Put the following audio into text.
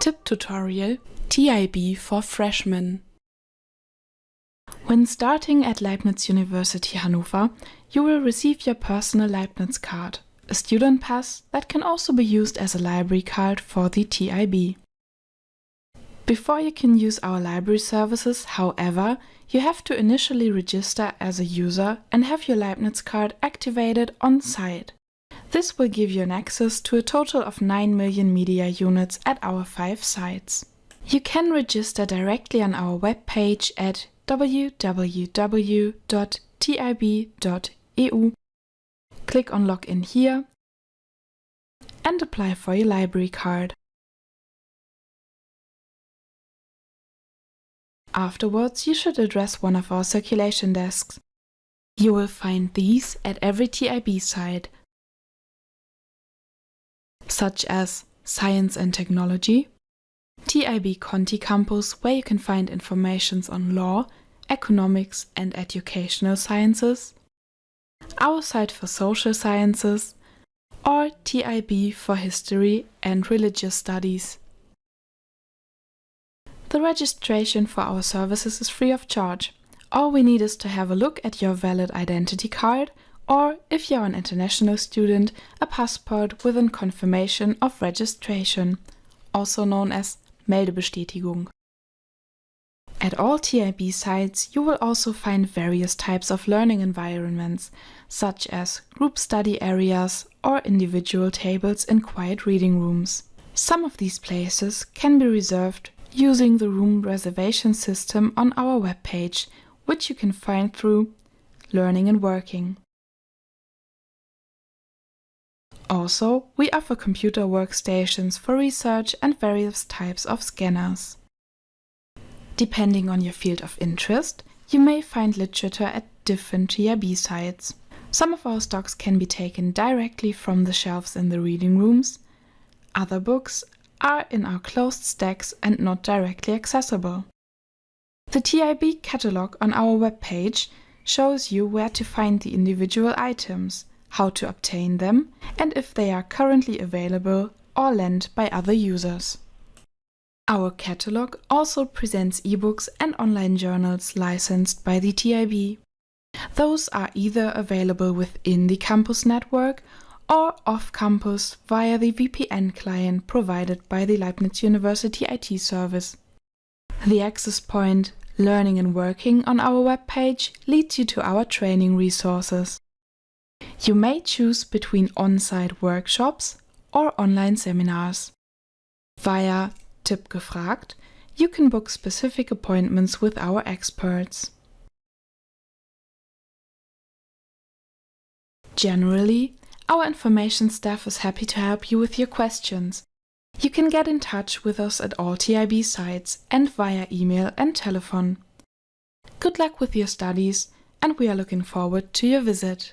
TIB tutorial TIB for freshmen. When starting at Leibniz University Hannover, you will receive your personal Leibniz card, a student pass that can also be used as a library card for the TIB. Before you can use our library services, however, you have to initially register as a user and have your Leibniz card activated on site. This will give you an access to a total of 9 million media units at our 5 sites. You can register directly on our webpage at www.tib.eu. Click on Login here and apply for your library card. Afterwards, you should address one of our circulation desks. You will find these at every TIB site, such as Science and Technology, TIB Conti Campus, where you can find information on law, economics and educational sciences, our site for social sciences, or TIB for history and religious studies. The registration for our services is free of charge. All we need is to have a look at your valid identity card or, if you're an international student, a passport with a confirmation of registration, also known as Meldebestätigung. At all TIB sites you will also find various types of learning environments, such as group study areas or individual tables in quiet reading rooms. Some of these places can be reserved using the room reservation system on our webpage, which you can find through Learning and Working. Also, we offer computer workstations for research and various types of scanners. Depending on your field of interest, you may find literature at different TIB sites. Some of our stocks can be taken directly from the shelves in the reading rooms. Other books are in our closed stacks and not directly accessible. The TIB catalog on our webpage shows you where to find the individual items, how to obtain them, and if they are currently available or lent by other users. Our catalog also presents ebooks and online journals licensed by the TIB. Those are either available within the campus network or off-campus via the VPN client provided by the Leibniz University IT service. The access point Learning and Working on our webpage leads you to our training resources. You may choose between on-site workshops or online seminars. Via TIB gefragt, you can book specific appointments with our experts. Generally, our information staff is happy to help you with your questions. You can get in touch with us at all TIB sites and via email and telephone. Good luck with your studies and we are looking forward to your visit.